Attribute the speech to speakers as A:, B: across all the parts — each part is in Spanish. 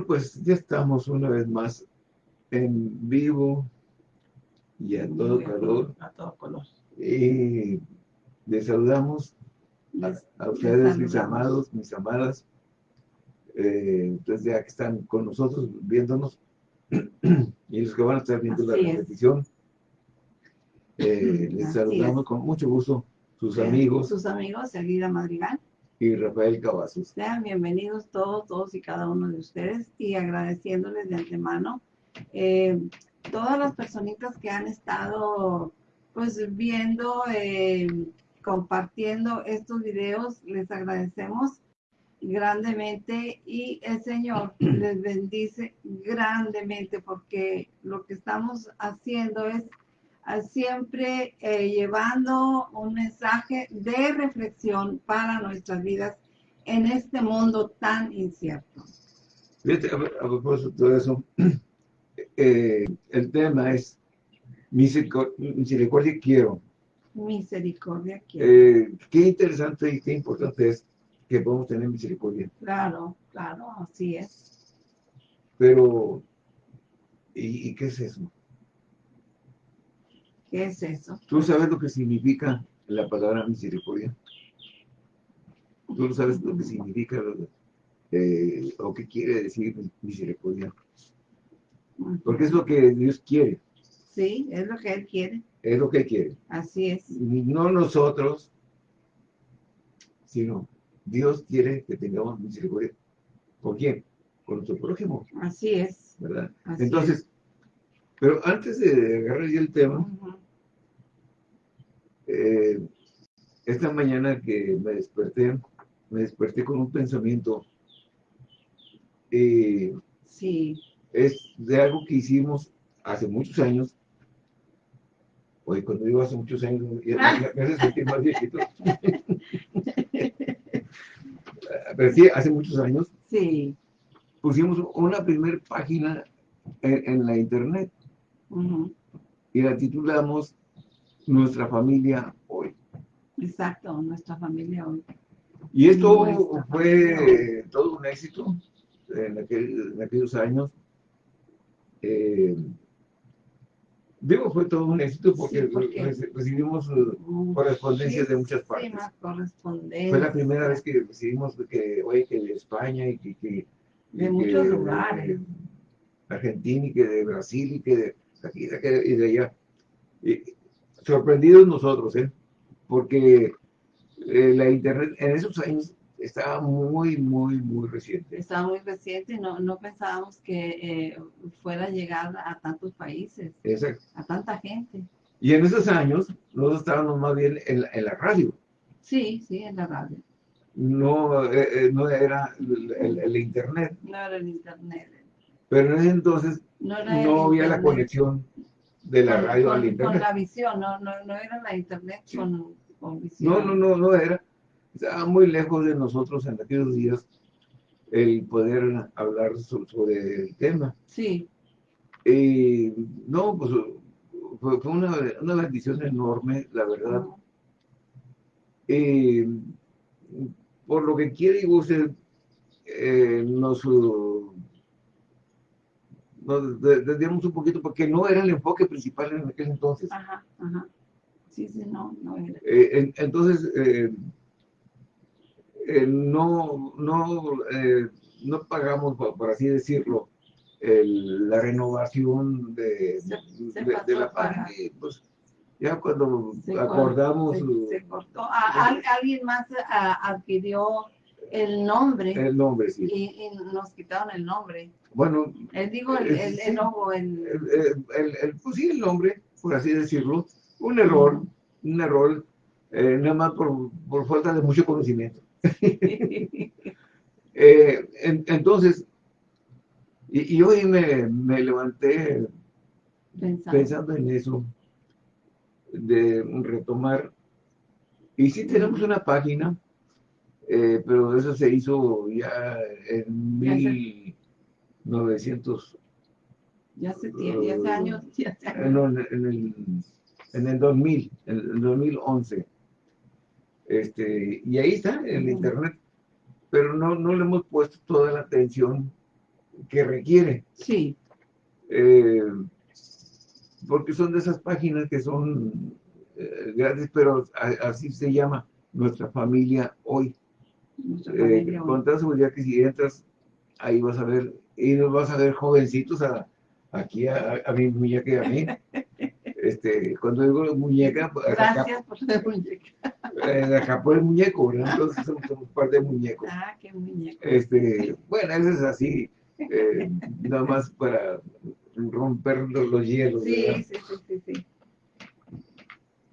A: pues ya estamos una vez más en vivo y a todo calor.
B: A todo color.
A: Y les saludamos a, ustedes, mis amados, mis amadas, eh, entonces ya que están con nosotros, viéndonos, y los que van a estar viendo la repetición, eh, les saludamos con mucho gusto, sus amigos.
B: Sus amigos, Elvira Madrigal
A: y Rafael Cavazos.
B: Sean bienvenidos todos, todos y cada uno de ustedes y agradeciéndoles de antemano eh, todas las personitas que han estado pues viendo, eh, compartiendo estos videos, les agradecemos grandemente y el Señor les bendice grandemente porque lo que estamos haciendo es siempre eh, llevando un mensaje de reflexión para nuestras vidas en este mundo tan incierto.
A: Fíjate, a, propósito de eso, eh, el tema es misericordia, quiero.
B: Misericordia quiero.
A: Eh, qué interesante y qué importante es que podamos tener misericordia.
B: Claro, claro, así es.
A: Pero, y qué es eso?
B: ¿Qué es eso?
A: ¿Tú sabes lo que significa la palabra misericordia? ¿Tú no sabes lo que significa eh, o qué quiere decir misericordia? Porque es lo que Dios quiere.
B: Sí, es lo que Él quiere.
A: Es lo que Él quiere.
B: Así es.
A: No nosotros, sino Dios quiere que tengamos misericordia. ¿Por quién? Con nuestro prójimo.
B: Así es.
A: ¿Verdad? Entonces, pero antes de agarrar ya el tema, eh, esta mañana que me desperté, me desperté con un pensamiento. Eh,
B: sí.
A: Es de algo que hicimos hace muchos años. Hoy cuando digo hace muchos años, me hace sentir más viejito. Pero sí, hace muchos años.
B: Sí.
A: Pusimos una primera página en, la internet. Y la titulamos nuestra familia hoy.
B: Exacto, nuestra familia hoy.
A: Y esto fue todo un éxito en, aquellos años. Eh, digo, fue todo un éxito porque, recibimos uh, correspondencias de muchas partes. Fue la primera vez que recibimos que, oye, que de España y que...
B: de muchos lugares.
A: Argentina y que de Brasil y que de aquí y de allá sorprendidos nosotros, ¿eh? porque eh, la internet en esos años estaba muy, muy, muy reciente.
B: Estaba muy reciente, no, no pensábamos que eh, fuera a llegar a tantos países,
A: Exacto.
B: a tanta gente.
A: Y en esos años nosotros estábamos más bien en, en la radio.
B: Sí, sí, en la radio.
A: No, eh, no era el, el, internet.
B: No era el internet.
A: Pero en ese entonces no, había la conexión de la radio
B: con,
A: al internet.
B: Con la visión, no, no, no era la internet con, con, visión.
A: No, no, no, no era. Estaba muy lejos de nosotros en aquellos días el poder hablar sobre el tema.
B: Sí.
A: Y no, pues fue, una, una, bendición enorme, la verdad. Y por lo que quiere y guste, eh, nos nos desviamos un poquito porque no era el enfoque principal en aquel entonces.
B: Ajá, ajá. Sí, sí, no, no era.
A: Eh, entonces, eh, eh, no, no, no pagamos, por, así decirlo, la renovación de, de, la página. Pues, ya cuando acordamos...
B: Se, cortó. alguien más adquirió el nombre.
A: El nombre, sí.
B: Y, nos quitaron el nombre.
A: Bueno.
B: Él digo el, el, el,
A: el, pues sí, el nombre, por así decirlo. Un error, un error, eh, nada más por, por, falta de mucho conocimiento. eh, entonces, y, y, hoy me, me levanté pensando. pensando en eso, de retomar. Y si tenemos una página, eh, pero eso se hizo ya en 1900.
B: Ya hace, tiempo, ya hace años. Ya
A: No, en, el, en el 2000, en el 2011. Este, y ahí está, en internet. Pero no, no le hemos puesto toda la atención que requiere.
B: Sí.
A: Eh, porque son de esas páginas que son eh, gratis, pero así se llama nuestra familia hoy. Hoy. Con toda seguridad que si entras, ahí vas a ver, y nos vas a ver jovencitos aquí a, mi muñeca y a mí. Este, cuando digo muñeca,
B: pues, gracias por ser muñeca.
A: Eh, acá por el muñeco, ¿verdad? Entonces somos, un par de muñecos.
B: Ah, qué muñeco.
A: Este, bueno, eso es así, eh, nada más para romper los, hielos.
B: Sí, sí, sí, sí,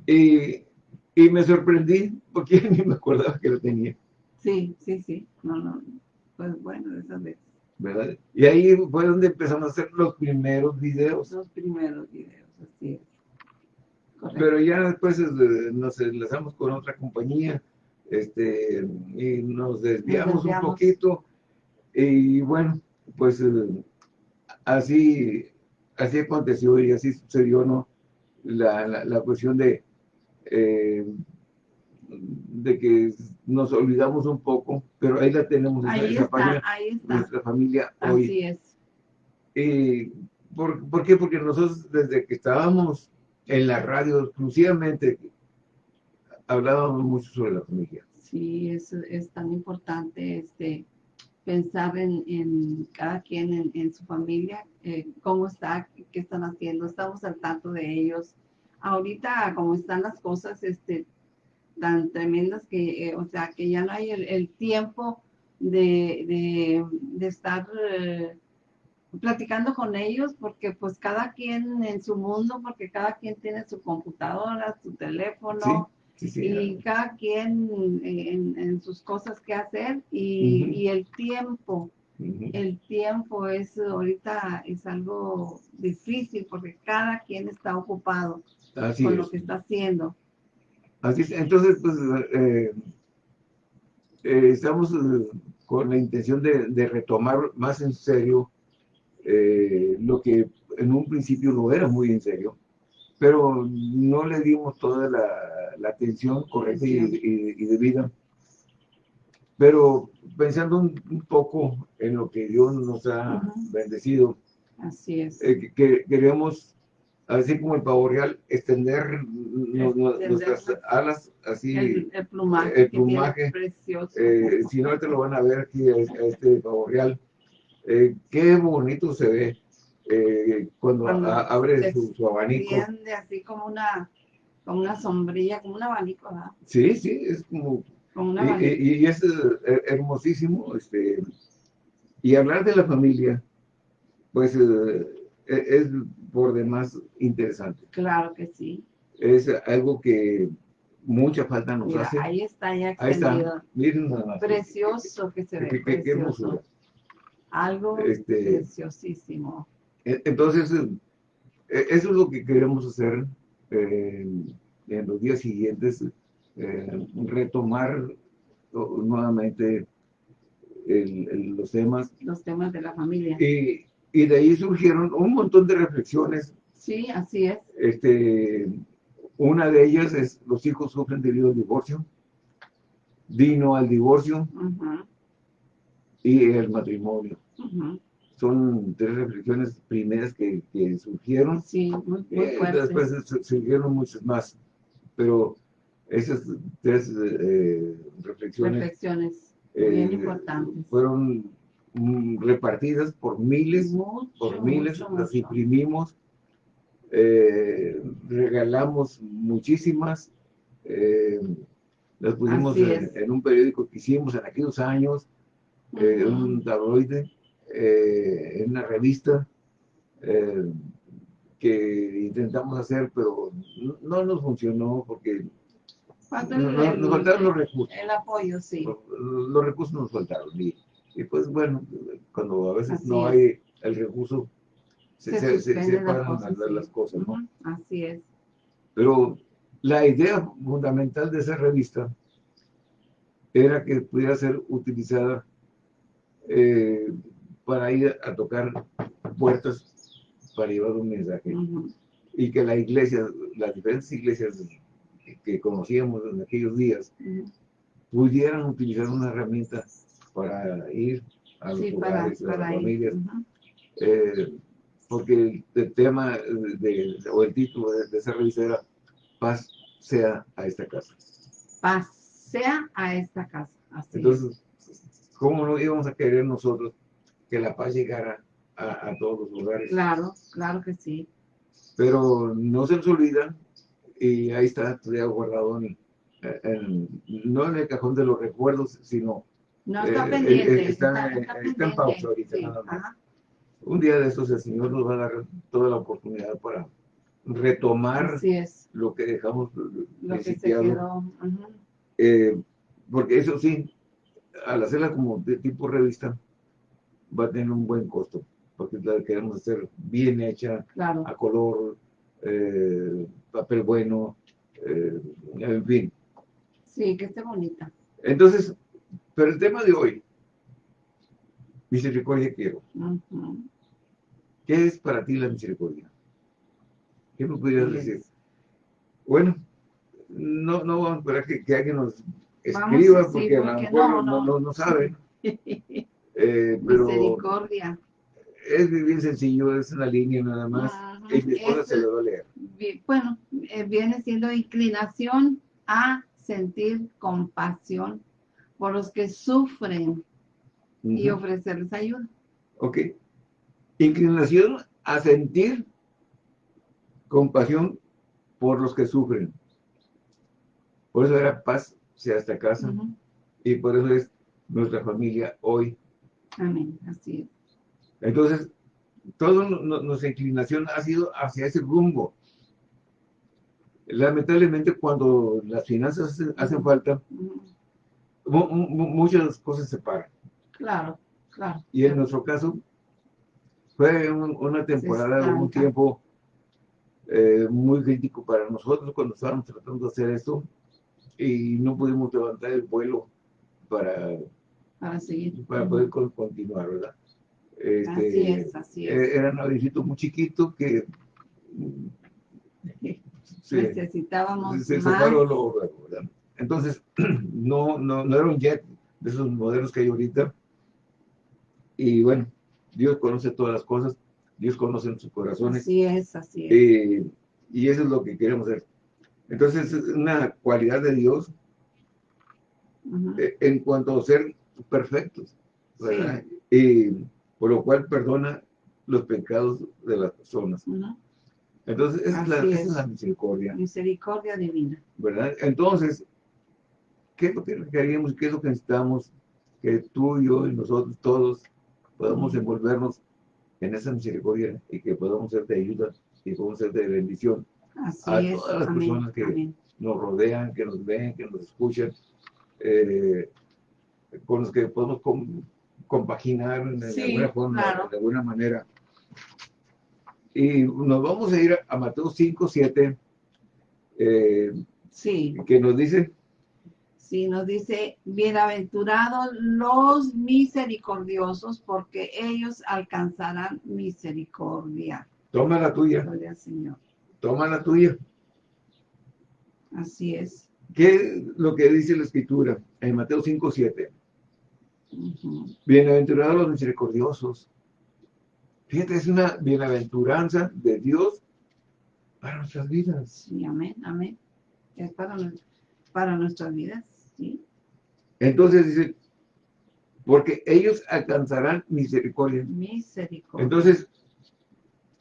A: Y, y, me sorprendí porque ni me acordaba que lo tenía.
B: Sí, sí, sí. No, no. Pues bueno, esas veces.
A: ¿Verdad? Y ahí fue donde empezamos a hacer los primeros videos.
B: Los primeros videos, así es.
A: Pero ya después eh, nos enlazamos con otra compañía este, y nos desviamos, un poquito. Y bueno, pues eh, así, así aconteció y así sucedió, ¿no? La, la, cuestión de, eh, de que nos olvidamos un poco, pero ahí la tenemos,
B: ahí está, ahí está.
A: nuestra familia hoy.
B: Así es.
A: Y, ¿por, ¿Por qué? Porque nosotros desde que estábamos en la radio exclusivamente hablábamos mucho sobre la familia.
B: Sí, es, es tan importante este pensar en, cada quien, en, su familia, eh, cómo está, qué están haciendo, estamos al tanto de ellos. Ahorita, como están las cosas este, tan tremendas que, eh, o sea, que ya no hay el, tiempo de, de, estar... Eh, platicando con ellos porque pues cada quien en su mundo, porque cada quien tiene su computadora, su teléfono y cada quien en, sus cosas que hacer y, el tiempo, el tiempo es ahorita es algo difícil porque cada quien está ocupado con lo que está haciendo.
A: Así es, entonces pues eh, eh, estamos eh, con la intención de, de retomar más en serio lo que en un principio no era muy en serio, pero no le dimos toda la, atención correcta y, debida. Pero pensando un, poco en lo que Dios nos ha bendecido,
B: así es.
A: Que, queremos, así como el pavo real, extender, nuestras alas, así.
B: El, plumaje,
A: el plumaje
B: precioso.
A: Eh, si no, te lo van a ver aquí, a este pavo real eh, qué bonito se ve eh, cuando, abre su, abanico.
B: así como una, como una sombrilla, como un abanico, ¿verdad?
A: Sí, sí, es como... y, es eh, hermosísimo, este, y hablar de la familia, pues es por demás interesante.
B: Claro que sí.
A: Es algo que mucha falta nos hace.
B: Ahí está ya extendido.
A: Ahí Miren
B: Precioso que se ve. Qué, hermosura. Algo este, preciosísimo.
A: E, entonces, e, eso es lo que queremos hacer en los días siguientes, eh, retomar nuevamente los temas.
B: Los temas de la familia.
A: Y, y, de ahí surgieron un montón de reflexiones.
B: Sí, así es.
A: Este, una de ellas es, los hijos sufren debido al divorcio. Vino al divorcio y el matrimonio. Son tres reflexiones primeras que, surgieron.
B: Sí, muy, eh,
A: Después surgieron muchas más, pero esas tres eh, reflexiones,
B: reflexiones bien eh, importantes.
A: fueron repartidas por miles, por miles, las imprimimos, regalamos muchísimas, las pusimos en, un periódico que hicimos en aquellos años, en un tabloide, eh, en una revista eh, que intentamos hacer, pero no, nos funcionó porque nos faltaron los recursos.
B: El apoyo, sí.
A: Los, recursos nos faltaron. Y, pues bueno, cuando a veces no hay el recurso, se, se, se, paran las cosas, ¿no?
B: Así es.
A: Pero la idea fundamental de esa revista era que pudiera ser utilizada eh, para ir a tocar puertas para llevar un mensaje. Y que la iglesia, las diferentes iglesias que conocíamos en aquellos días, pudieran utilizar una herramienta para ir a los
B: Sí, para,
A: a las
B: para ir.
A: familias, eh, porque el, el tema de, o el título de, de esa revista era Paz sea a esta casa.
B: Pasea a esta casa. Así.
A: Entonces, ¿cómo no íbamos a querer nosotros que la paz llegara a, a todos los lugares?
B: Claro, claro que sí.
A: Pero no se nos olvida y ahí está todavía guardado en, en- no en el cajón de los recuerdos, sino
B: No está
A: Eh,
B: pendiente.
A: eh, está- está en pausa ahorita,
B: Sí,
A: nada más. un día de estos el Señor nos va a dar toda la oportunidad para retomar
B: es.
A: lo que dejamos
B: Lo que se
A: principiado.
B: quedó. ujú.
A: Eh, porque eso sí, al hacerla como de tipo revista, va a tener un buen costo, porque la queremos hacer bien hecha,
B: Claro.
A: a color, eh, papel bueno, eh, en fin.
B: Sí, que esté bonita.
A: Entonces, pero el tema de hoy, misericordia quiero.
B: Ujú.
A: ¿Qué es para ti la misericordia? ¿Qué me pudieras decir? Bueno, no, no vamos a esperar que, que alguien nos escriba,
B: sí,
A: porque a lo
B: porque
A: mejor
B: no,
A: no, no,
B: no.
A: saben. Eh, pero
B: Misericordia.
A: es bien sencillo, es una línea nada más. Y mi esposa
B: Es-
A: se lo va a leer.
B: Bueno, eh, viene siendo inclinación a sentir compasión por los que sufren y ofrecerles ayuda.
A: Ok. Inclinación a sentir compasión por los que sufren. Por eso era paz sea esta casa. Y por eso es nuestra familia hoy.
B: Amén, así es.
A: Entonces, toda nuestra inclinación ha sido hacia ese rumbo. Lamentablemente, cuando las finanzas hacen, falta, muchas cosas se paran.
B: Claro, claro.
A: Y en nuestro caso, fue un- una temporada, un
B: estanca.
A: tiempo eh, muy crítico para nosotros cuando estábamos tratando de hacer esto y no pudimos levantar el vuelo para,
B: Para seguir.
A: para poder con- continuar, ¿verdad? Este,
B: Así es, así es.
A: eh, Era un avioncito muy chiquito que mm, se,
B: Necesitábamos
A: se
B: más.
A: ¿verdad? Entonces, no, no, no era un jet de esos modelos que hay ahorita. Y bueno, Dios conoce todas las cosas, Dios conoce sus corazones.
B: Así es, así es.
A: eh, y eso es lo que queremos hacer. Entonces, es una cualidad de Dios eh, en cuanto a ser perfectos, ¿verdad? Y por lo cual perdona los pecados de las personas. Entonces, esa es, la, esa
B: es.
A: es la misericordia,
B: Misericordia divina.
A: ¿verdad? Entonces, ¿qué es lo que queríamos? ¿Qué es lo que necesitamos? Que tú, yo y nosotros todos podamos envolvernos en esa misericordia y que podamos ser de ayuda y podamos ser de bendición
B: Así
A: A
B: es.
A: todas las
B: Amén.
A: personas que-
B: Amén.
A: nos rodean, que nos ven, que nos escuchan, eh, con los que podemos com- compaginar de
B: Sí,
A: alguna forma,
B: claro.
A: de alguna manera. Y nos vamos a ir a, a Mateo 5, 7, eh,
B: Sí,
A: que nos dice,
B: sí, nos dice, bienaventurados los misericordiosos, porque ellos alcanzarán misericordia.
A: toma la tuya,
B: Gloria al Señor.
A: toma la tuya.
B: Así es.
A: ¿Qué es lo que dice la Escritura en Mateo 5, 7?
B: Ujú.
A: Bienaventurados los misericordiosos. Fíjate, es una bienaventuranza de Dios para nuestras vidas.
B: Sí, amén, amén. Es para, para nuestras vidas, sí.
A: Entonces dice, porque ellos alcanzarán misericordia.
B: Misericordia.
A: Entonces,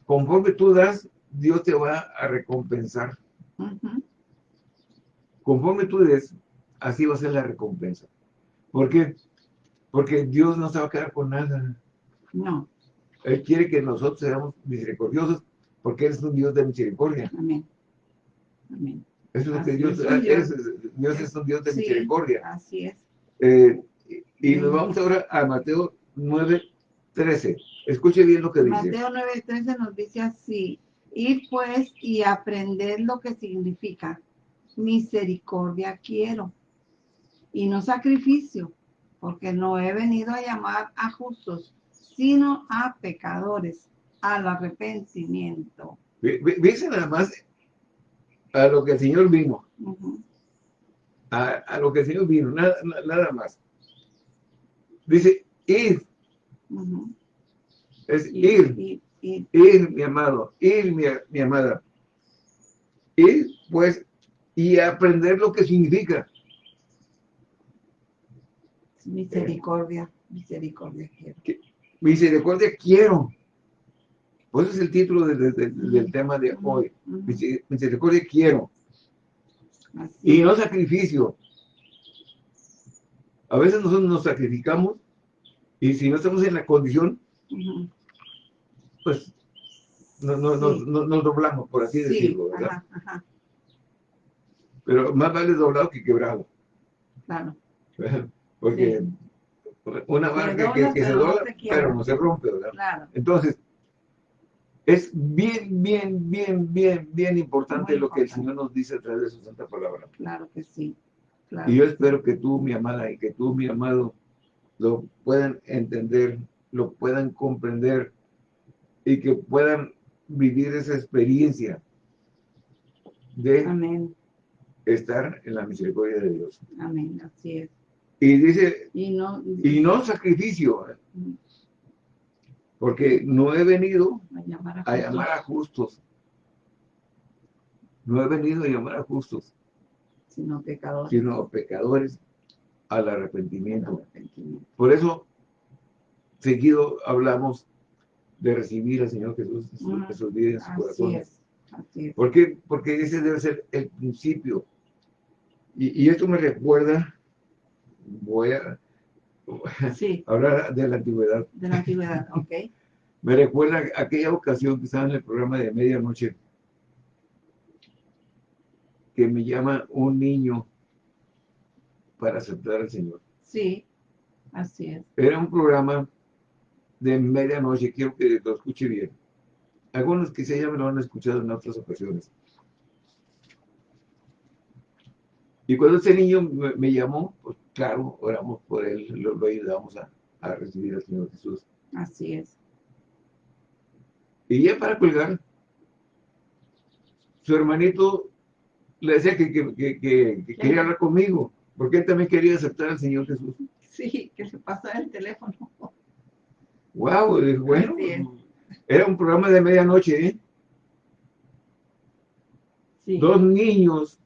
A: conforme tú das, Dios te va a recompensar. Conforme tú des, así va a ser la recompensa. ¿Por qué? Porque Dios no se va a quedar con nada.
B: No,
A: Él quiere que nosotros seamos misericordiosos, porque Él es un Dios de misericordia.
B: amén. Amén.
A: Eso es lo que
B: es, Dios.
A: es. Dios es un Dios de
B: Sí,
A: misericordia.
B: Así es.
A: Eh, y nos vamos ahora a Mateo 9, 13. Escuche bien lo que dice.
B: Mateo 9:13 nos dice así, ir pues y aprender lo que significa misericordia quiero y no sacrificio, porque no he venido a llamar a justos, sino a pecadores, al arrepentimiento.
A: Fíjense nada más a lo que el Señor vino,
B: Ujú.
A: A, a lo que el Señor vino, nada, na- nada más. Dice, id
B: Ujú.
A: Es
B: Y-
A: ir, ir, mi amado, ir, mi, mi amada. Ir, pues, y aprender lo que significa.
B: misericordia, misericordia quiero.
A: Misericordia quiero. Pues ese es el título de- de- de- del tema de hoy. Misericordia quiero. Y no sacrificio. A veces nosotros nos sacrificamos y si no estamos en la condición, pues no, no,
B: Sí.
A: no- nos doblamos, por así
B: Sí,
A: decirlo, ¿verdad?
B: ajá, ajá,
A: Pero más vale doblado que quebrado.
B: claro.
A: Porque una barca que, que se dobla, pero no se rompe, ¿verdad?
B: Claro,
A: Entonces, es bien, bien, bien, bien, bien importante
B: Muy
A: lo que el. Señor nos dice a través de su santa palabra.
B: claro que sí. Claro.
A: Y yo espero que tú, mi amada, y que tú, mi amado, lo puedan entender, lo puedan comprender y que puedan vivir esa experiencia de
B: Amén,
A: estar en la misericordia de Dios.
B: amén, así es.
A: Y dice,
B: Y no,
A: y no sacrificio, ¿eh? Porque no he venido
B: a llamar a,
A: a llamar a justos. No he venido a llamar a justos,
B: sino pecadores.
A: sino pecadores al arrepentimiento.
B: Arrepentimiento.
A: Por eso, seguido hablamos de recibir al Señor Jesús en en sus vidas, en su
B: Así
A: corazón.
B: es, así es.
A: ¿Por qué? Porque ese debe ser el principio. Y, y esto me recuerda, voy a
B: Sí,
A: hablar de la antigüedad,
B: de la antigüedad, ok.
A: me recuerda aquella ocasión que estaba en el programa de medianoche, que me llama un niño para aceptar al Señor.
B: Sí, así es.
A: Era un programa de medianoche, quiero que lo escuche bien. Algunos quizá ya me lo han escuchado en otras ocasiones. Y cuando ese niño me, me llamó, pues claro, oramos por él, lo, lo ayudamos a, a recibir al Señor Jesús.
B: Así es.
A: Y ya para colgar, su hermanito le decía que, que- que- que- que quería hablar conmigo, porque él también quería aceptar al Señor Jesús.
B: Sí, que se pasó el teléfono.
A: Wow, bueno, era un programa de medianoche, ¿eh?
B: Sí,
A: dos niños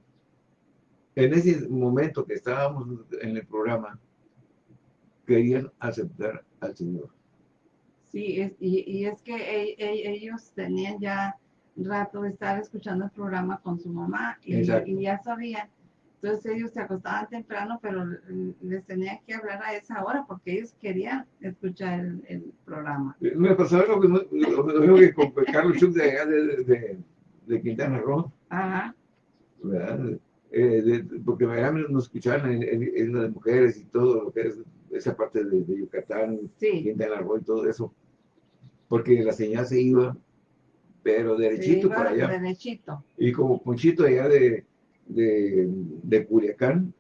A: en ese momento que estábamos en el programa querían aceptar al Señor.
B: sí, es, y, y es que e- e- ellos tenían ya rato de estar escuchando el programa con su mamá y, y ya sabían. Entonces ellos se acostaban temprano, pero les tenían que hablar a esa hora porque ellos querían escuchar el, el programa.
A: Me pasó lo mismo, lo mismo que con Carlos Schuch de, allá de, de- de Quintana Roo,
B: Ajá,
A: ¿verdad? Eh, de- porque nos escuchaban en, en, en las mujeres y todo lo que es esa parte de, de Yucatán,
B: sí.
A: Quintana Roo y todo eso, porque la señal se iba, pero derechito
B: se
A: para
B: iba
A: allá.
B: derechito.
A: Y como Ponchito allá de, de, de Culiacán,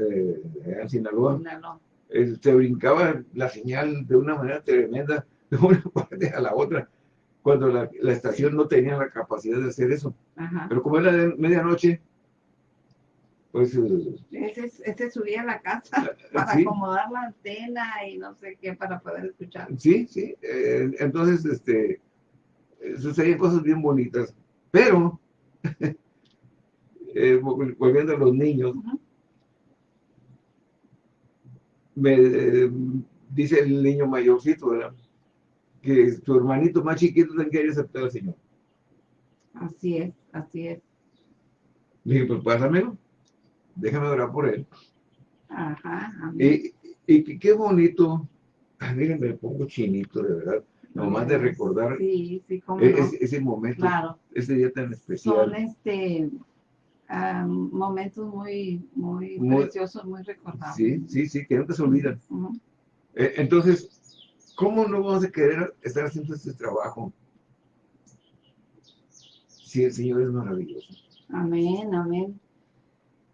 A: eh, allá en Sinaloa,
B: Sinaloa.
A: eh, se brincaba la señal de una manera tremenda de una parte a la otra, cuando la, la estación no tenía la capacidad de hacer eso.
B: Ajá.
A: Pero como era de medianoche, pues eh,
B: Ese, ese subía a la casa para
A: sí,
B: acomodar la antena y no sé qué para poder escuchar.
A: sí, sí. eh, entonces, este, eh, sucedían cosas bien bonitas. Pero, eh, vol- volviendo a los niños, me eh, dice el niño mayorcito, ¿verdad? Que su hermanito más chiquito también quería aceptar al Señor.
B: Así es, así es.
A: Le dije, pues pásamelo, déjame orar por él.
B: Ajá.
A: Y, y qué bonito, miren, me pongo chinito, de verdad, nomás de recordar
B: Sí, sí, como
A: e- ese, ese momento,
B: Claro,
A: ese día tan
B: son
A: especial.
B: este ah, momentos muy, muy,
A: Muy-
B: preciosos, muy recordables.
A: Sí, sí, sí, que nunca se olvidan. Eh, entonces, ¿cómo no vamos a querer estar haciendo este trabajo si el Señor es maravilloso?
B: Amén, amén.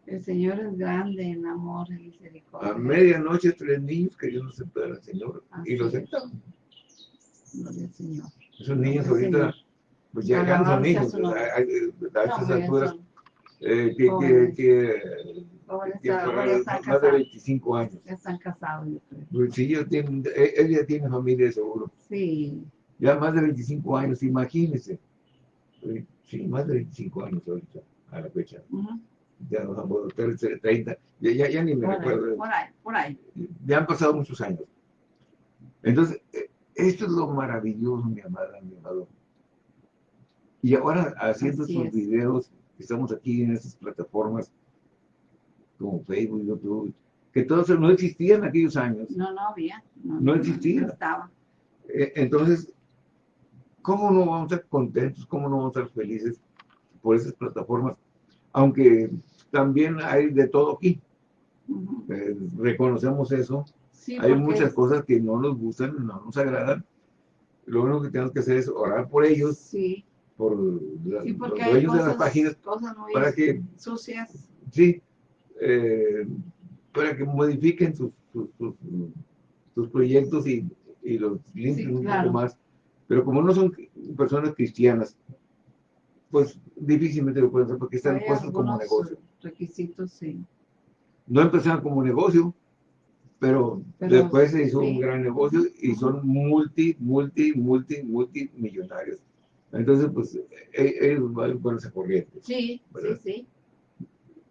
B: El Señor es grande en amor y misericordia.
A: A medianoche tres niños querían aceptar al Señor y lo
B: Así
A: aceptaron.
B: Gloria al Señor.
A: Esos niños ahorita, pues ya no son niños, a, a
B: No,
A: estas
B: bien,
A: alturas, eh, que, que,
B: jóvenes.
A: que
B: jóvenes
A: que más de
B: casados.
A: 25 años.
B: Ya están casados, yo creo.
A: Pues sí, ya tiene, él él ya tiene familia seguro.
B: Sí,
A: Ya más de 25 años, imagínese. Eh, Sí, más de 25 años ahorita, a la fecha.
B: ujú,
A: Ya nos han vuelto 30, ya, ya, ya ni me
B: por ahí,
A: recuerdo.
B: por ahí, por ahí.
A: Ya han pasado muchos años. Entonces, eh, esto es lo maravilloso, mi amada, mi amado. Y ahora, haciendo
B: Así
A: estos
B: es.
A: videos, estamos aquí en estas plataformas como Facebook, YouTube, que todos no existían en aquellos años.
B: No, no había. No,
A: No existía.
B: No estaba.
A: Eh, Entonces, ¿cómo no vamos a estar contentos? ¿Cómo no vamos a estar felices por esas plataformas? Aunque también hay de todo aquí. Eh, reconocemos eso.
B: Sí,
A: hay muchas cosas que no nos gustan, no nos agradan. Lo único que tenemos que hacer es orar por ellos,
B: Sí,
A: por la-
B: sí,
A: los dueños de las páginas,
B: cosas muy
A: para que,
B: sucias.
A: sí, eh, para que modifiquen sus, sus, sus- sus proyectos y, y los limpien un
B: claro.
A: poco más. Pero como no son personas cristianas, pues difícilmente lo pueden hacer porque están
B: Hay
A: puestos como negocio.
B: Requisitos, sí.
A: No empezaron como negocio, pero,
B: Pero,
A: después se hizo
B: sí.
A: un gran negocio y son multi, multi, multi, multimillonarios. Entonces, pues, e- ellos van por esa corriente.
B: Sí, sí,
A: ¿Verdad?
B: sí.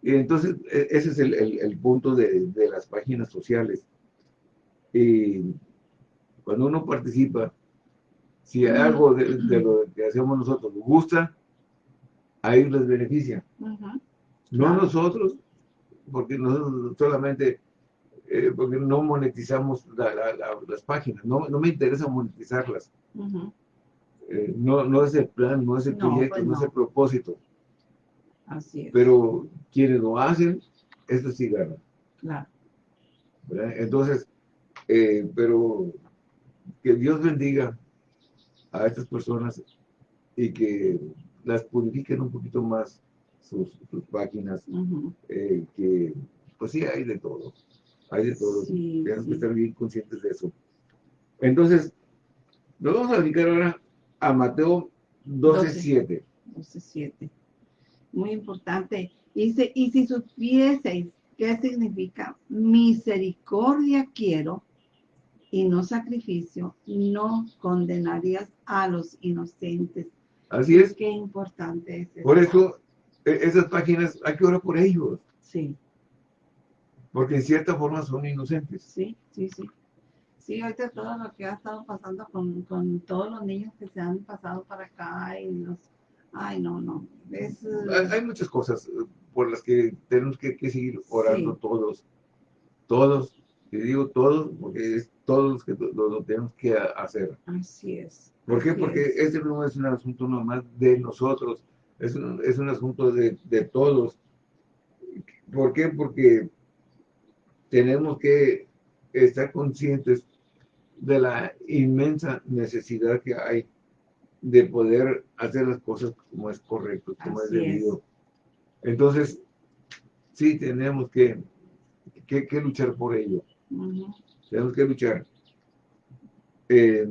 A: Y entonces, e- ese es el, el- el punto de, de las páginas sociales. Y cuando uno participa, si
B: Ujú.
A: algo de, de lo que hacemos nosotros les gusta, a ellos les beneficia. No nosotros, porque nosotros solamente, eh, porque no monetizamos la- la- la- las páginas, no, no me interesa monetizarlas. Eh, no, no es el plan, no es el
B: No,
A: proyecto,
B: pues
A: no es el propósito.
B: Así es.
A: Pero quienes lo hacen, eso sí ganan.
B: Claro.
A: ¿verdad? Entonces, eh, pero que Dios bendiga a estas personas y que las purifiquen un poquito más sus, sus páginas,
B: Ujú.
A: eh, que pues sí hay de todo, hay de todo,
B: Sí,
A: tenemos que
B: sí.
A: estar bien conscientes de eso. Entonces, nos vamos a dedicar ahora a Mateo 12, 7.
B: 12.7. Muy importante. Dice, y si supieseis qué significa misericordia quiero y no sacrificio, no condenarías a los inocentes.
A: Así es,
B: Qué importante es eso.
A: por eso esas páginas hay que orar por ellos,
B: Sí,
A: porque en cierta forma son inocentes.
B: sí, sí, sí. Sí, ahorita todo lo que ha estado pasando con, con todos los niños que se han pasado para acá y los... Ay, no, no. Es,
A: Hay, hay muchas cosas eh, por las que tenemos que, que seguir orando
B: Sí.
A: todos, todos, y digo todos, porque es todos los que lo, lo tenemos que hacer.
B: así es.
A: ¿Por qué? Porque
B: es.
A: este no es un asunto nomás de nosotros, es un, es un asunto de, de todos. ¿Por qué? Porque tenemos que estar conscientes de la inmensa necesidad que hay de poder hacer las cosas como es correcto, como es
B: Así es.
A: debido. Entonces, sí tenemos que, que, que luchar por ello, tenemos que luchar. Eh,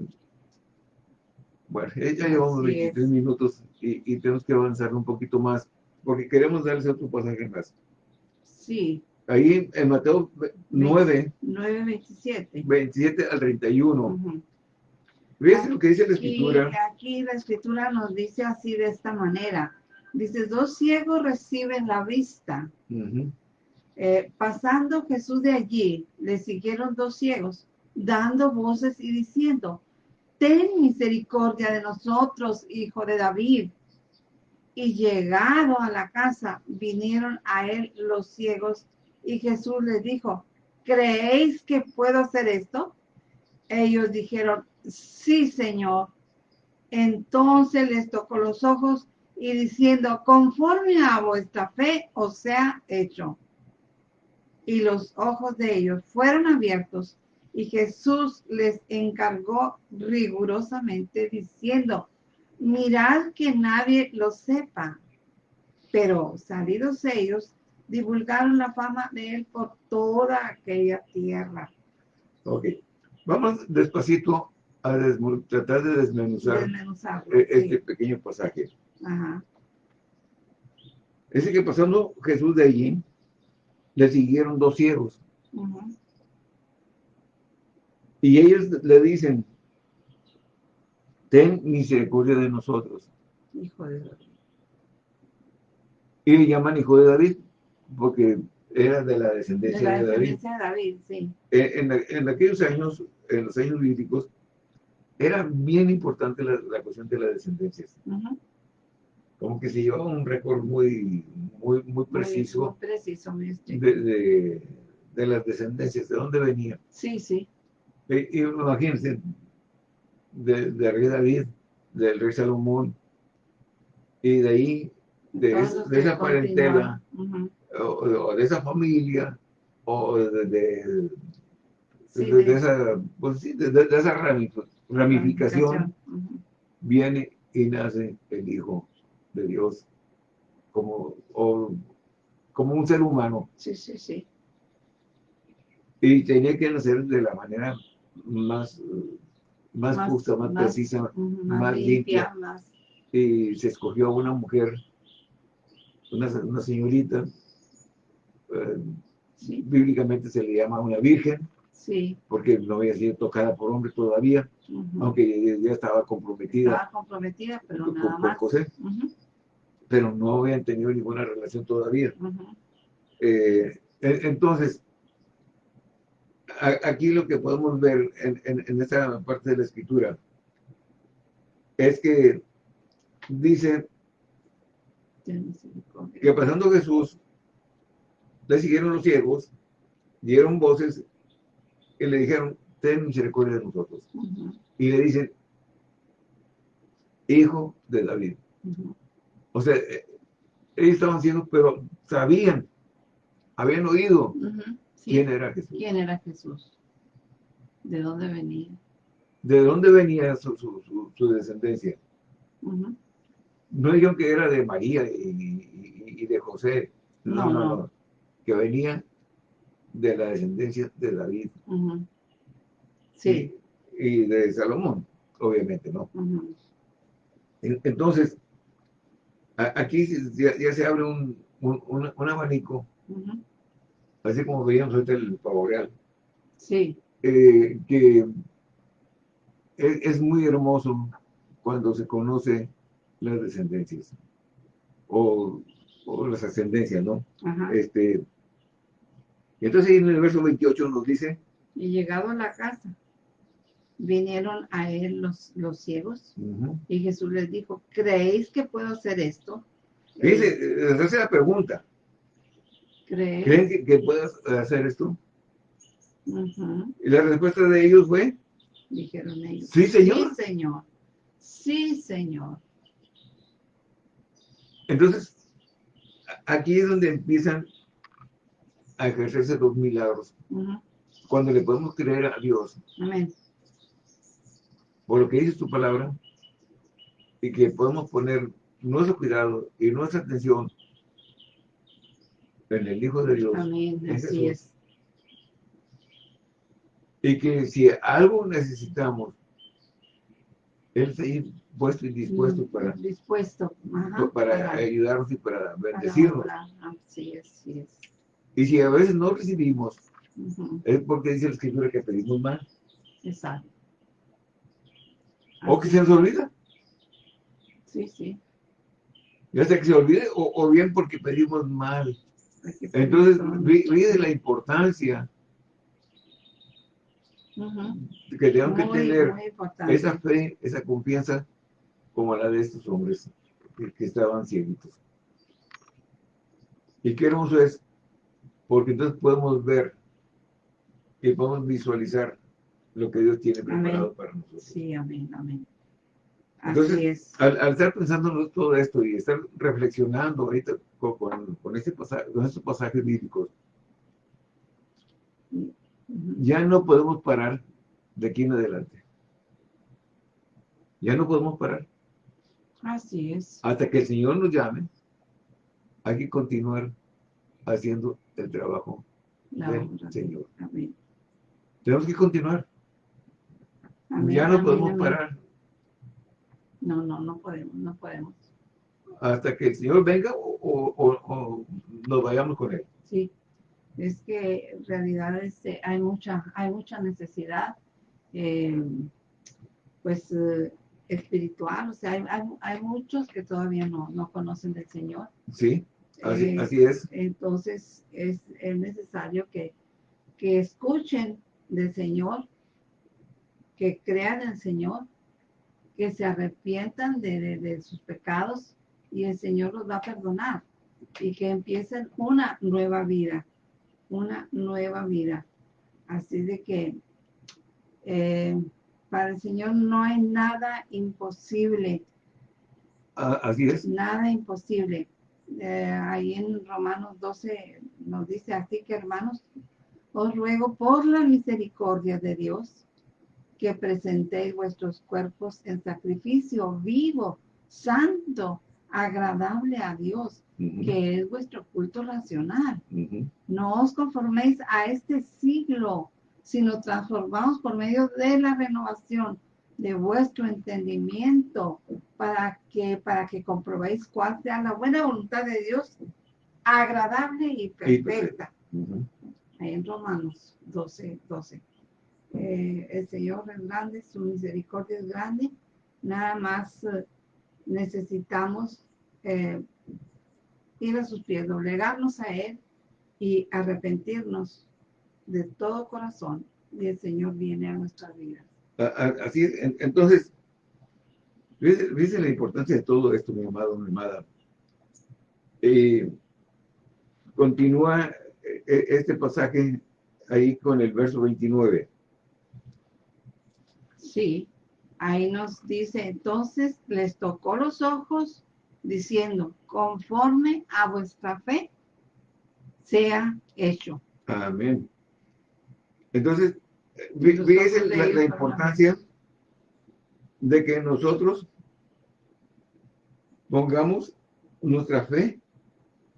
A: bueno, ya llevamos
B: Así
A: 23
B: es.
A: minutos y, y tenemos que avanzar un poquito más, porque queremos darles otro pasaje más.
B: Sí,
A: Ahí en Mateo 9,
B: 9.27.
A: 27 al 31.
B: Ujú.
A: Fíjense lo que dice la escritura.
B: aquí la escritura nos dice así de esta manera. Dice, dos ciegos reciben la vista.
A: Ujú.
B: Eh, pasando Jesús de allí, le siguieron dos ciegos, dando voces y diciendo, ten misericordia de nosotros, hijo de David. Y llegado a la casa, vinieron a él los ciegos, y Jesús les dijo, ¿creéis que puedo hacer esto? Ellos dijeron, sí, Señor. Entonces les tocó los ojos y diciendo, conforme a vuestra fe os sea hecho y los ojos de ellos fueron abiertos y Jesús les encargó rigurosamente diciendo, mirad que nadie lo sepa. Pero salidos ellos, divulgaron la fama de él por toda aquella tierra.
A: Ok. Vamos despacito a tratar de desmenuzar eh, este
B: sí.
A: pequeño pasaje.
B: Ajá.
A: Dice que pasando Jesús de allí, le siguieron dos ciegos. Y ellos le dicen, ten misericordia de nosotros.
B: Hijo de Dios.
A: Y le llaman hijo de David, porque era de la
B: De
A: descendencia
B: la
A: de, David.
B: de David, sí.
A: En, en- en aquellos años, en los años bíblicos, era bien importante la, la cuestión de las descendencias. Como que se llevaba un récord muy, muy, muy preciso
B: muy preciso, muy
A: de, de- de las descendencias, de dónde venían.
B: Sí, sí.
A: Y imagínense, de- del rey David, del rey Salomón, y de ahí, de, es- de esa parentela, o, o de esa familia, o de, de-
B: Sí,
A: de- de
B: de-
A: esa, pues sí, de, de- de esa rami- ramificación, viene y nace el Hijo de Dios como, o- como un ser humano.
B: Sí, sí, sí.
A: Y tenía que nacer de la manera más, más,
B: Más-
A: justa, más,
B: más-
A: precisa,
B: Ujú,
A: más limpia.
B: más.
A: Y se escogió a una mujer, una, una señorita, eh,
B: Sí,
A: bíblicamente se le llama una virgen,
B: sí.
A: porque no había sido tocada por hombre todavía,
B: ujú.
A: aunque ya estaba comprometida
B: Estaba comprometida, pero
A: con,
B: nada
A: con
B: más.
A: José,
B: Ujú,
A: pero no habían tenido ninguna relación todavía.
B: ujú.
A: Eh, en- entonces, aquí lo que podemos ver en, en, en esta parte de la escritura es que dice que pasando Jesús, le siguieron los ciegos, dieron voces y le dijeron, ten misericordia de nosotros.
B: Ujú,
A: Y le dicen, hijo de David. O sea, eh, ellos estaban ciegos, pero sabían, habían oído
B: sí.
A: quién era Jesús.
B: ¿Quién era Jesús? ¿De dónde venía?
A: de dónde venía su, su- su- su descendencia.
B: Ujú.
A: No dijeron que era de María y, y- y de José, no,
B: No,
A: no,
B: no.
A: no, que venía de la descendencia de David.
B: Sí.
A: y, y de Salomón, obviamente, ¿no? Entonces, a- aquí ya, ya se abre un, un, un- un abanico. Así como veíamos ahorita el pavo real,
B: Sí.
A: eh, que es, es muy hermoso cuando se conoce las descendencias o, o las ascendencias, ¿no?
B: Ajá.
A: Este, y entonces en el verso 28 nos dice,
B: Y llegado a la casa, vinieron a él los, los ciegos y Jesús les dijo, ¿creéis que puedo hacer esto?
A: dice, eh, les hace la pregunta, ¿creen que, que puedas hacer esto? Y la respuesta de ellos fue,
B: Dijeron ellos.
A: Sí, señor.
B: Sí, señor. Sí, señor.
A: entonces, aquí es donde empiezan a ejercerse los milagros, cuando le podemos creer a Dios
B: Amén.
A: por lo que dice tu palabra y que podemos poner nuestro cuidado y nuestra atención en el Hijo de Dios
B: Amén. Así es.
A: y que si algo necesitamos, Él está ahí puesto y dispuesto
B: Mm,
A: para,
B: Dispuesto. Ajá.
A: para ayudarnos y para
B: para
A: bendecirnos.
B: obrar. Así es, así es.
A: Y si a veces no recibimos, es porque dice la Escritura que pedimos mal
B: Exacto.
A: o que se nos olvida.
B: Sí, sí.
A: Ya sea que se olvide o, o bien porque pedimos mal. Entonces, vi de la importancia que tenemos que tener esa fe, esa confianza como la de estos hombres que, estaban cieguitos. Y qué hermoso es, porque entonces podemos ver y podemos visualizar lo que Dios tiene preparado
B: Amén.
A: para nosotros.
B: Sí, amén, amén. Así
A: Entonces,
B: es.
A: Al, al estar pensando en todo esto y estar reflexionando ahorita con, con, con este pasaje, con estos pasajes bíblicos, ya no podemos parar de aquí en adelante. Ya no podemos parar.
B: Así es.
A: Hasta que el Señor nos llame, hay que continuar haciendo el trabajo
B: La
A: del
B: obra.
A: Señor.
B: Amén.
A: Tenemos que continuar.
B: Amén,
A: ya no
B: amén,
A: podemos
B: amén.
A: parar
B: No, no, no podemos, no podemos.
A: hasta que el Señor venga o, o- nos vayamos con Él.
B: Sí. es que en realidad este, hay, mucha, hay mucha necesidad, eh, pues, eh, espiritual. O sea, hay, hay, muchos que todavía no, no, conocen del Señor.
A: Sí, así, así es.
B: Entonces, es, es necesario que, que escuchen del Señor, que crean en el Señor, que se arrepientan de, de, sus pecados y el Señor los va a perdonar y que empiecen una nueva vida, una nueva vida. Así de que eh, para el Señor no hay nada imposible.
A: Ah, así es.
B: Nada imposible. Eh, ahí en Romanos 12 nos dice así que hermanos, os ruego por la misericordia de Dios que presentéis vuestros cuerpos en sacrificio vivo, santo, agradable a Dios, que es vuestro culto racional. No os conforméis a este siglo, sino transformaos por medio de la renovación de vuestro entendimiento para que para que comprobéis cuál sea la buena voluntad de Dios, agradable y perfecta. Ahí en Romanos 12, 12. Eh, el Señor es grande, su misericordia es grande, nada más eh, necesitamos eh, ir a sus pies, doblegarnos a Él y arrepentirnos de todo corazón y el Señor viene a nuestras vidas.
A: Así es, entonces, dice la importancia de todo esto, mi amado, mi amada. continúa este pasaje ahí con el verso 29.
B: Sí, ahí nos dice, entonces les tocó los ojos diciendo, conforme a vuestra fe, sea hecho.
A: Amén. Entonces, fíjense la, importancia de que nosotros pongamos nuestra fe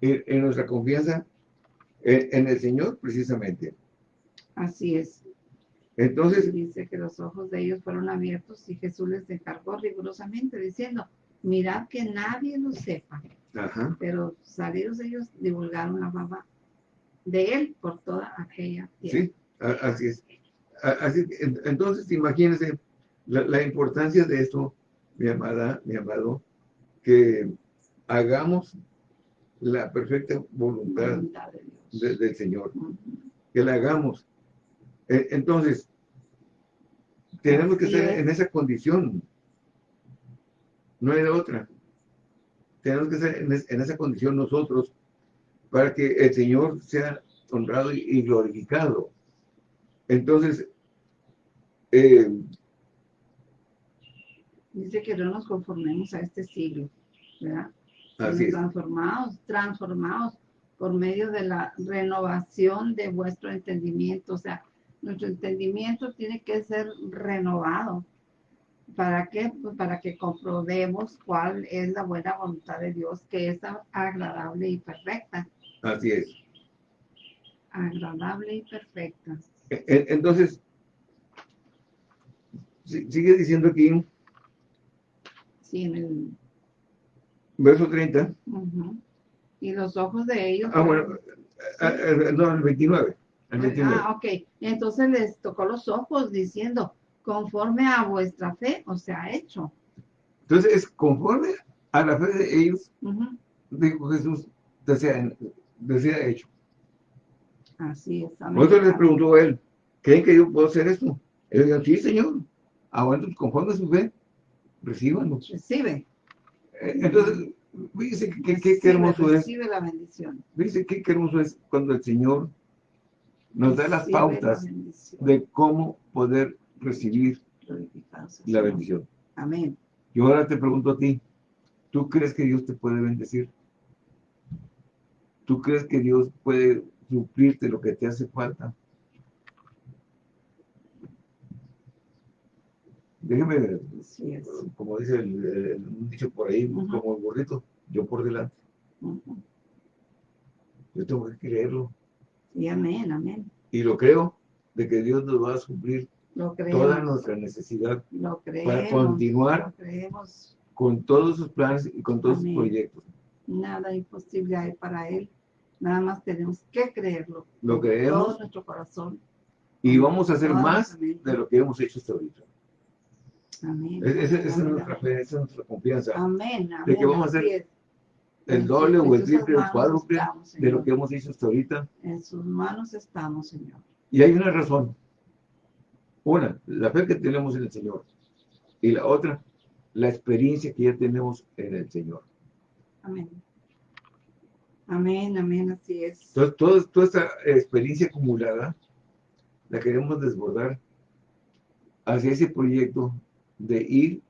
A: en, nuestra confianza en, el Señor, precisamente.
B: Así es.
A: Entonces...
B: Dice que los ojos de ellos fueron abiertos y Jesús les encargó rigurosamente diciendo, mirad que nadie lo sepa. Ajá. Pero salidos ellos divulgaron la fama de él por toda aquella
A: tierra. Sí, así es. Así, entonces, imagínense la, importancia de esto, mi amada, mi amado, que hagamos la perfecta voluntad, del Señor. Que la hagamos. E, entonces, tenemos que estar en esa condición. No hay de otra. Tenemos que estar en, esa condición nosotros para que el Señor sea honrado y, glorificado. Entonces,
B: eh, dice que no nos conformemos a este siglo, ¿verdad? Así transformados, transformados por medio de la renovación de vuestro entendimiento, o sea, nuestro entendimiento tiene que ser renovado. ¿Para qué? Pues para que comprobemos cuál es la buena voluntad de Dios, que es agradable y perfecta.
A: Así es.
B: Agradable y perfecta.
A: E, e, entonces, sigue diciendo aquí.
B: Sí, en el...
A: Verso 30.
B: Y los ojos de ellos...
A: Ah, bueno, eh, eh, no, el 29.
B: Ah, ok. Entonces les tocó los ojos diciendo, conforme a vuestra fe, o sea, hecho.
A: Entonces es conforme a la fe de ellos, dijo Jesús, decía, decía hecho.
B: Así es.
A: Entonces les preguntó a él, ¿creen que yo puedo hacer esto? Él dijo, sí, Señor. Aguanta, ah, conforme a su fe, recíbanlo.
B: Recibe.
A: Eh, entonces, qué, hermoso
B: es. Recibe la bendición.
A: Qué hermoso es cuando el Señor nos da las pautas de cómo poder recibir la bendición.
B: Amén.
A: Y ahora te pregunto a ti, ¿tú crees que Dios te puede bendecir? ¿Tú crees que Dios puede suplirte lo que te hace falta? Déjeme, ver, como dice el, dicho por ahí, como el burrito, yo por delante. Yo tengo que creerlo.
B: Y amén, amén.
A: Y lo creo, de que Dios nos va a suplir toda nuestra necesidad para continuar con todos sus planes y con todos sus proyectos.
B: Nada imposible hay para Él. Nada más tenemos que creerlo.
A: Lo creemos.
B: Todo nuestro corazón.
A: Y vamos a hacer más de lo que hemos hecho hasta ahorita.
B: Amén.
A: Es- Esa esa es nuestra fe, esa es nuestra confianza.
B: Amén. amén.
A: de que vamos a hacer. El doble o el triple o el cuádruple
B: estamos,
A: de lo que hemos hecho hasta ahorita.
B: En sus manos estamos, Señor.
A: Y hay una razón. Una, la fe que tenemos en el Señor. Y la otra, la experiencia que ya tenemos en el Señor.
B: Amén. Amén, amén, así es.
A: Entonces, todo- toda esta experiencia acumulada la queremos desbordar hacia ese proyecto de ir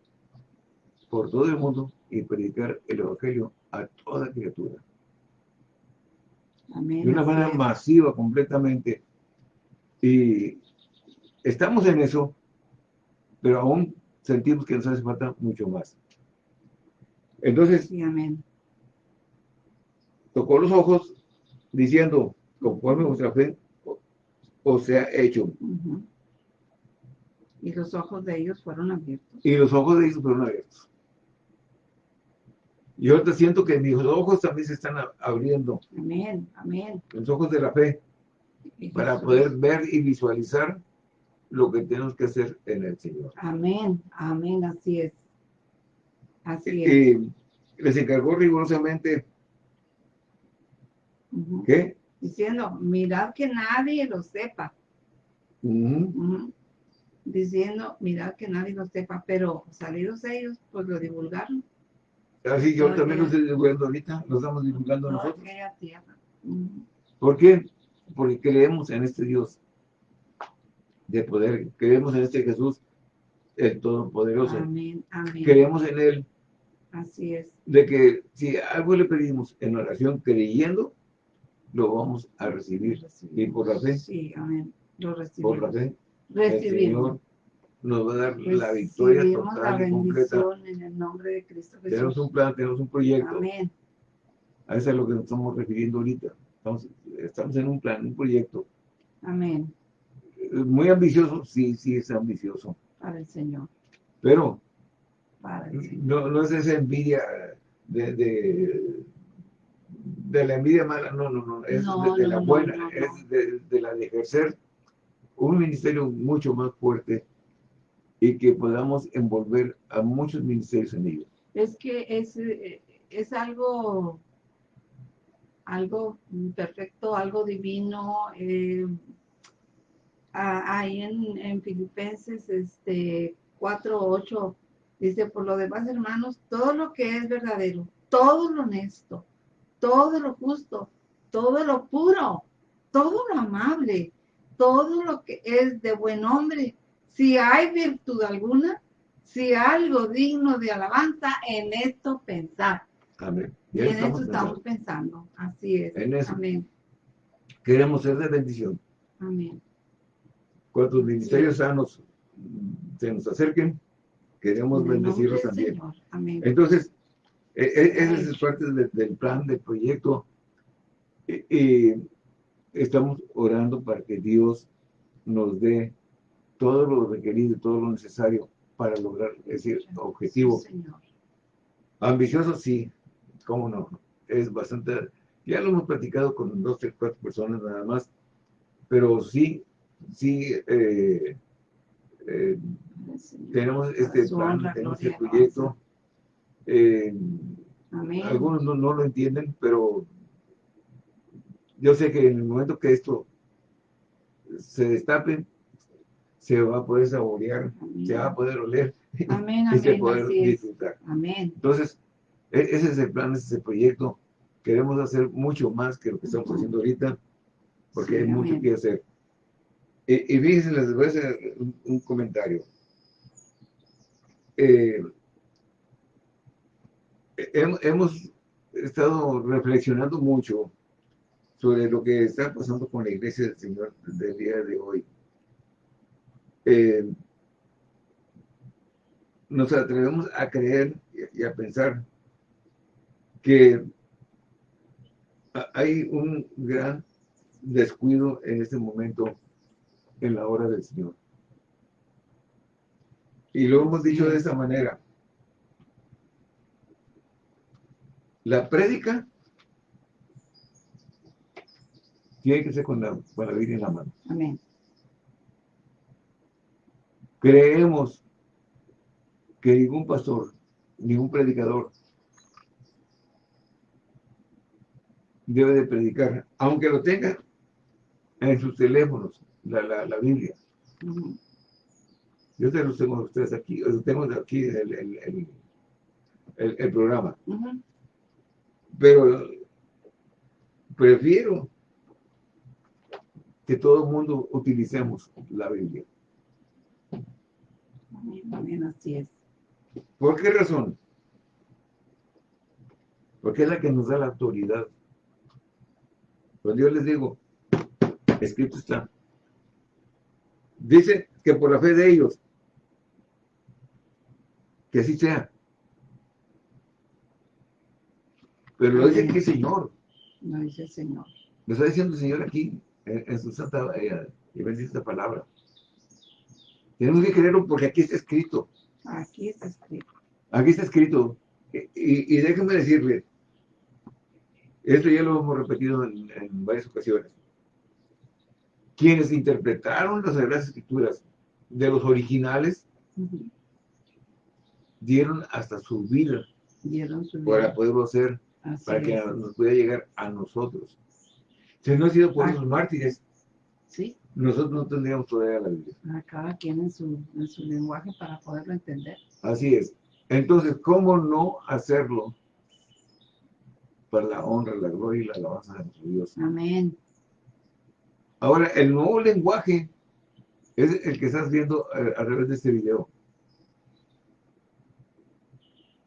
A: por todo el mundo y predicar el Evangelio a toda criatura.
B: Amén.
A: De una manera masiva completamente. Y estamos en eso, pero aún sentimos que nos hace falta mucho más. Entonces,
B: Sí, amén.
A: tocó los ojos diciendo, conforme vuestra fe o- os sea hecho.
B: Y los ojos de ellos fueron abiertos.
A: Y los ojos de ellos fueron abiertos. Y ahorita siento que mis ojos también se están abriendo,
B: Amén, amén.
A: los ojos de la fe, para poder ver y visualizar lo que tenemos que hacer en el Señor.
B: Amén, amén, así es. Así es.
A: Y les encargó rigurosamente que
B: Diciendo, mirad que nadie lo sepa. Diciendo, mirad que nadie lo sepa, pero salidos ellos, pues lo divulgaron.
A: Así yo
B: Todo
A: también lo
B: aquella-
A: estoy divulgando ahorita, lo estamos divulgando nosotros. ¿Por qué? Porque creemos en este Dios de poder, creemos en este Jesús, el Todopoderoso.
B: Amén, amén.
A: Creemos en Él,
B: Así es.
A: de que si algo le pedimos en oración creyendo, lo vamos a recibir. Y por la fe,
B: Sí, amén. Lo
A: por
B: recibimos.
A: la fe, el
B: Recibimos.
A: Señor nos va a dar la victoria
B: la
A: total y completa.
B: en el nombre de Cristo
A: Tenemos
B: Jesús.
A: un plan, tenemos un proyecto.
B: Amén.
A: A eso es a lo que nos estamos refiriendo ahorita. Estamos, estamos en un plan, un proyecto.
B: Amén.
A: Muy ambicioso, sí, sí es ambicioso.
B: Para el Señor.
A: Pero
B: Para el Señor.
A: no, no es esa envidia de, de, de la envidia mala, no, no, no, es
B: No,
A: de, de
B: no,
A: la buena, es de, de la de ejercer un ministerio mucho más fuerte y que podamos envolver a muchos ministerios en ello.
B: Es que es, eh, es algo, algo perfecto, algo divino. eh, ahí en, en Filipenses este, 4.8 dice, por lo demás, hermanos, todo lo que es verdadero, todo lo honesto, todo lo justo, todo lo puro, todo lo amable, todo lo que es de buen nombre, si hay virtud alguna, si algo digno de alabanza, en esto pensar.
A: Amén.
B: Y en
A: estamos
B: esto estamos
A: pensando.
B: pensando. Así es.
A: En eso.
B: Amén.
A: Queremos ser de bendición.
B: Amén.
A: Cuantos ministerios sanos se nos acerquen, queremos bendecirlos también.
B: Señor. Amén.
A: Entonces, e- e- esa es parte de- del plan, del proyecto. Y estamos orando para que Dios nos dé todo lo requerido y todo lo necesario para lograr ese objetivo. Ambicioso, sí, cómo no. Es bastante, ya lo hemos platicado con dos, tres, cuatro personas nada más, pero sí, sí, eh, eh, tenemos este plan, tenemos este proyecto. Eh, algunos no, no lo entienden, pero yo sé que en el momento que esto se destape, se va a poder saborear,
B: Amén.
A: se va a poder oler
B: Amén,
A: y se poder disfrutar.
B: Amén.
A: Entonces, e- ese es el plan, ese es el proyecto. Queremos hacer mucho más que lo que estamos haciendo ahorita, porque
B: Sí,
A: hay mucho
B: amén.
A: que hacer. Y, y fíjense, les voy a hacer un, un comentario. Eh, hem- hemos estado reflexionando mucho sobre lo que está pasando con la iglesia del Señor del día de hoy. Eh, nos atrevemos a creer y a pensar que ha- hay un gran descuido en este momento en la hora del Señor. Y lo hemos dicho de esta manera. La prédica tiene que ser con la, con la Biblia en la mano.
B: Amén.
A: Creemos que ningún pastor, ningún predicador debe de predicar, aunque lo tenga en sus teléfonos, la, la, la Biblia. Yo te los tengo a ustedes aquí, los tengo aquí el, el, el, el- programa. Pero prefiero que todo el mundo utilicemos la Biblia.
B: Así es.
A: ¿Por qué razón? Porque es la que nos da la autoridad. Cuando yo les digo, escrito está. Dice que por la fe de ellos, que así sea. Pero lo dice aquí el Señor.
B: Lo dice el Señor.
A: Lo está diciendo el Señor aquí, en, en su santa eh, y bendita palabra. Tenemos que creerlo porque aquí está escrito.
B: Aquí está escrito.
A: Aquí está escrito. Y, y déjenme decirle, esto ya lo hemos repetido en, en varias ocasiones. Quienes interpretaron las Sagradas Escrituras de los originales dieron hasta su vida
B: Dieron su
A: para poderlo hacer,
B: Así
A: para que
B: es.
A: nos pueda llegar a nosotros. Si no ha sido por
B: Ah.
A: esos mártires,
B: Sí,
A: nosotros no tendríamos todavía la Biblia.
B: a cada quien en su, en su lenguaje para poderlo entender.
A: Así es. Entonces, ¿cómo no hacerlo para la honra, la gloria y la alabanza de nuestro Dios?
B: Amén.
A: Ahora, el nuevo lenguaje es el que estás viendo eh, a través de este video.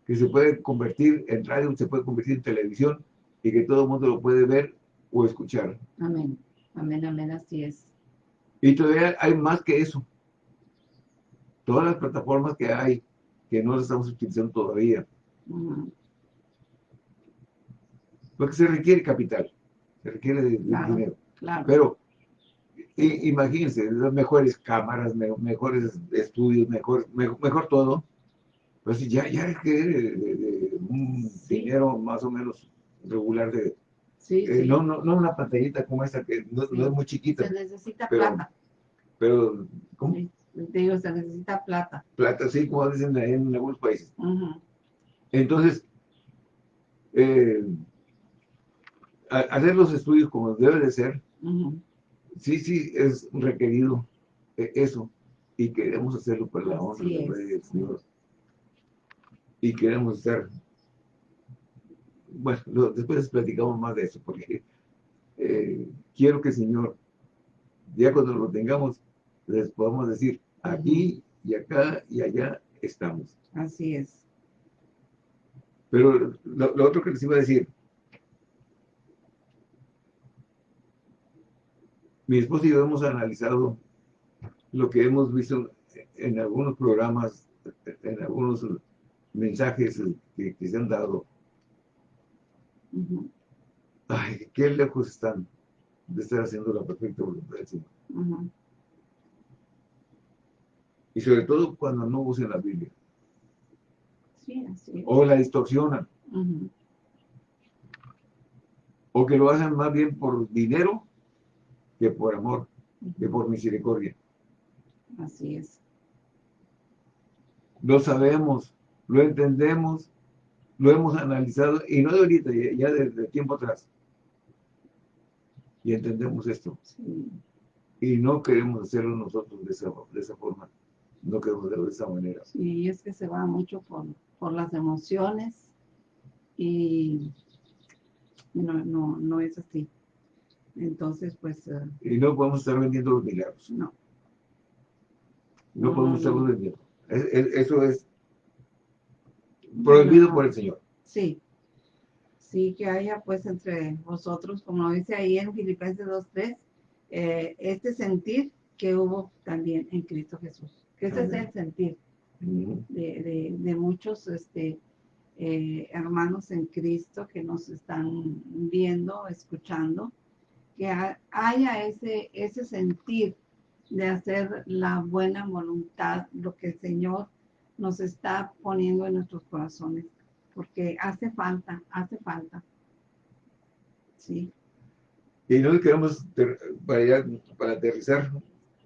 A: Que se puede convertir en radio, se puede convertir en televisión y que todo el mundo lo puede ver o escuchar.
B: Amén. Amén, amén, así es.
A: Y todavía hay más que eso. Todas las plataformas que hay, que no las estamos utilizando todavía, porque se requiere capital, se requiere de,
B: Claro.
A: dinero.
B: Claro.
A: Pero i- imagínense, las mejores cámaras, me- mejores estudios, mejor, mejor, mejor todo. Pues ya, ya requiere de, de- de un
B: Sí.
A: dinero más o menos regular de,
B: sí,
A: eh,
B: sí.
A: no, no, no una pantallita como esta que no, es muy chiquita,
B: Se necesita
A: pero-
B: plata.
A: pero ¿cómo?
B: Sí. Te digo, se necesita plata.
A: plata, sí, como dicen ahí en algunos países. Entonces, eh, hacer los estudios como debe de ser, sí, sí, es requerido eh, eso. Y queremos hacerlo por la honra del Señor. Y queremos estar. Bueno, lo- después platicamos más de eso, porque eh, quiero que el Señor, ya cuando lo tengamos, les podamos decir, aquí y acá y allá estamos.
B: Así es.
A: Pero lo, lo otro que les iba a decir, mi esposo y yo hemos analizado lo que hemos visto en algunos programas, en algunos mensajes que, que se han dado. Ay, qué lejos están de estar haciendo la perfecta voluntad del Señor. Y sobre todo cuando no usan la Biblia.
B: Sí, así es.
A: O la distorsionan. O que lo hacen más bien por dinero que por amor, que por misericordia.
B: Así es.
A: lo sabemos, lo entendemos, lo hemos analizado, y no de ahorita, ya, desde tiempo atrás. Y entendemos esto.
B: Sí.
A: Y no queremos hacerlo nosotros de esa, de esa forma. No queremos hacerlo de esa manera.
B: Sí, es que se va mucho por, por las emociones y no, no, no es así. Entonces, pues, eh,
A: Y no podemos estar vendiendo los milagros.
B: no.
A: No,
B: No,
A: podemos
B: no.
A: vendiendo. Es- es- eso es prohibido por el Señor.
B: Sí. Sí, que haya pues entre vosotros, como dice ahí en Filipenses 2.3, eh, este sentir que hubo también en Cristo Jesús. Que ese es el sentir de, de- de muchos este, eh, hermanos en Cristo que nos están viendo, escuchando, que ha- haya ese, ese sentir de hacer la buena voluntad, lo que el Señor nos está poniendo en nuestros corazones, porque hace falta, hace falta. Sí,
A: Y nosotros queremos, para, para aterrizar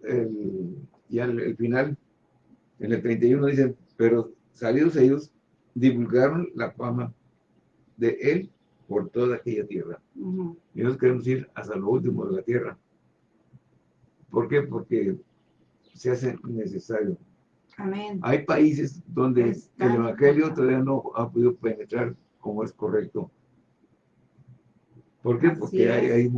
A: el, ya el, final, en el 31 dicen, pero salidos ellos, divulgaron la fama de él por toda aquella tierra. Y nosotros queremos ir hasta lo último de la tierra. ¿Por qué? Porque se hace necesario.
B: Amén.
A: Hay países donde el Evangelio todavía no ha podido penetrar como es correcto. ¿Por qué? Porque hay,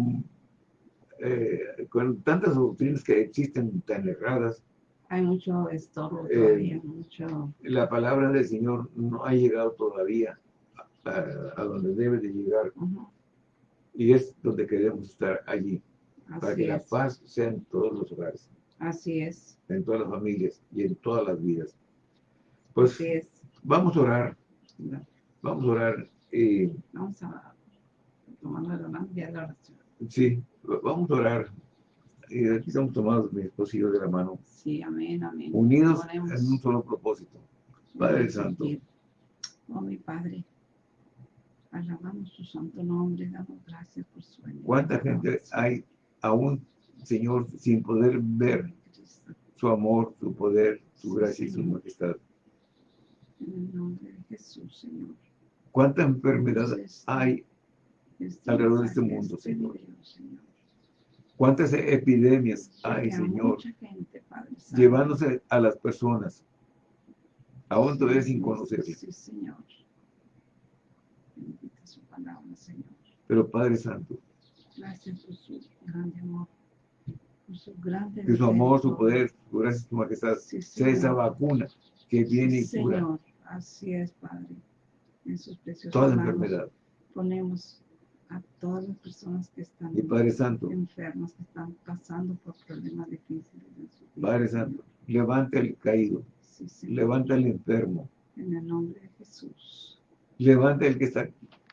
A: eh, con tantas doctrinas que existen tan erradas.
B: Hay mucho estorbo eh, todavía, mucho...
A: La palabra del Señor no ha llegado todavía a, donde debe de llegar. Y es donde queremos estar allí, para que la paz sea en todos los hogares.
B: Así es.
A: En todas las familias y en todas las vidas. Pues vamos a orar. Vamos a orar. y
B: vamos a tomar la oración.
A: Sí, vamos a orar. Y aquí estamos tomados mi esposo de la mano.
B: Sí, amén, amén.
A: Unidos en un solo propósito. Padre Santo.
B: Oh, mi Padre. Alabamos tu santo nombre, damos gracias por su
A: ayuda. ¿Cuánta gente hay aún, Señor, sin poder ver su amor, su poder, su gracia y su majestad?
B: En el nombre de Jesús, Señor.
A: ¿Cuánta enfermedad hay alrededor de este mundo, Señor? ¿Cuántas epidemias hay, Señor? Llevándose a las personas, aún todavía sin conocerlas.
B: Sí, Señor su palabra, Señor.
A: Pero Padre Santo,
B: gracias por su grande amor, su grande
A: que su amor, su poder, su gracia, su majestad, sea esa vacuna que viene y cura. Señor,
B: así es, Padre. En sus preciosos
A: Toda enfermedad.
B: Ponemos a todas las personas que están
A: y Padre Santo,
B: enfermas, que están pasando por problemas difíciles en su
A: vida. Padre Santo, levanta el caído, levanta el enfermo.
B: En el nombre de Jesús.
A: Levanta el que está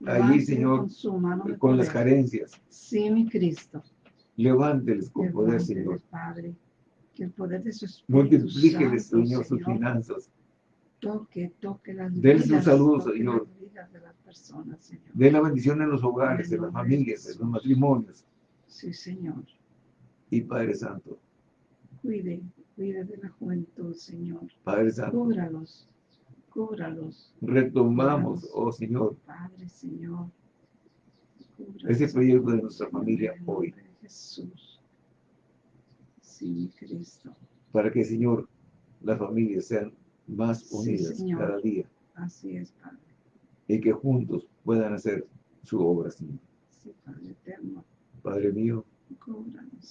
A: allí, Señor, con, las carencias.
B: Sí, mi Cristo.
A: Levánteles con poder, Señor.
B: Padre, que el poder de sus
A: Multiplíqueles, Señor, sus finanzas.
B: Toque, toque las
A: vidas. su salud, Señor.
B: de las personas, Señor.
A: Den la bendición en los hogares, en las familias, en los matrimonios.
B: Sí, Señor.
A: Y Padre Santo.
B: Cuide, cuide de la juventud, Señor.
A: Padre Santo.
B: Cúbralos Cúbralos.
A: Retomamos, oh Señor,
B: Padre, Señor.
A: ese proyecto de nuestra familia hoy.
B: Jesús. Sí, Cristo.
A: Para que, Señor, las familias sean más unidas cada día.
B: Así es, Padre.
A: Y que juntos puedan hacer su obra,
B: Señor. Sí, Padre eterno.
A: Padre mío,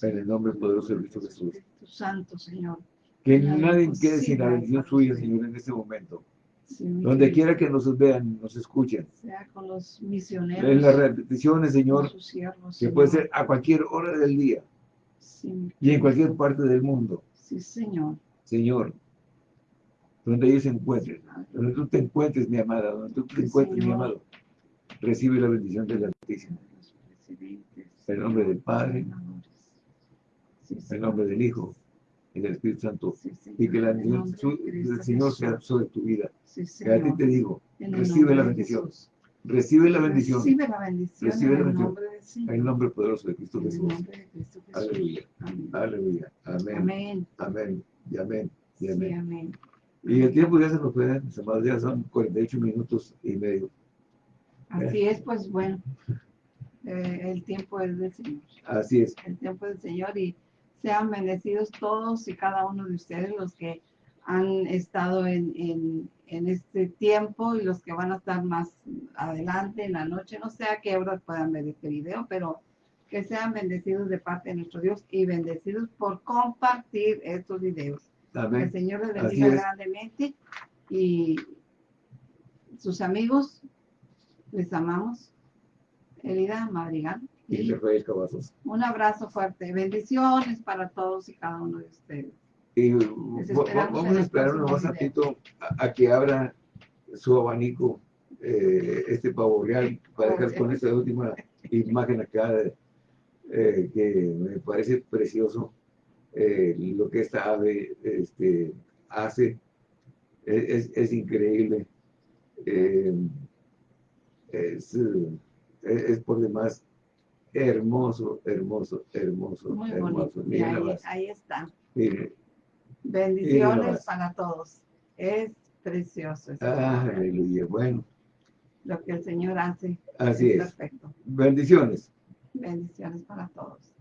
A: en el nombre poderoso de Cristo
B: Jesús. Santo, Señor.
A: Que nadie quede sin la bendición suya, Señor, en este momento. Donde quiera que nos vean, nos escuchen.
B: Sea con los misioneros.
A: En las repeticiones, Señor, que puede ser a cualquier hora del día. y en cualquier parte del mundo.
B: Sí, Señor.
A: Señor, donde ellos se encuentren, donde tú te encuentres, mi amada, donde tú te encuentres, mi amado, recibe la bendición de la Altísimo. En el nombre del Padre, en el nombre del Hijo, y del Espíritu Santo. y que la bendición del Señor sea sobre tu vida. que a ti te digo, recibe la bendición. Recibe la bendición.
B: Recibe la bendición.
A: Recibe la bendición. En el nombre poderoso de Cristo Jesús. Aleluya. Aleluya. Amén. Amén. Y amén. Y amén. Y el tiempo ya se nos fue, mis amados, ya son 48 minutos y medio.
B: Así es, pues bueno, eh, el tiempo es del Señor.
A: Así es.
B: El tiempo del Señor y sean bendecidos todos y cada uno de ustedes los que han estado en, en, este tiempo y los que van a estar más adelante en la noche. No sé a qué horas puedan ver este video, pero que sean bendecidos de parte de nuestro Dios y bendecidos por compartir estos videos. Que el Señor les bendiga grandemente y sus amigos, les amamos. Elida Madrigal
A: y
B: Un abrazo fuerte. Bendiciones para todos y cada uno de ustedes.
A: Y vamos a esperar un ratito a, a, que abra su abanico, eh, este pavo real, para dejar con esta última imagen acá, eh, que me parece precioso eh, lo que esta ave este, hace. Es, es increíble. es, es por demás hermoso, hermoso, hermoso,
B: Muy
A: hermoso. Miren
B: ahí, ahí está. Bendiciones para todos. Es precioso. es
A: Aleluya. Bueno,
B: Lo que el Señor hace
A: así
B: es
A: es.
B: perfecto.
A: Bendiciones.
B: Bendiciones para todos.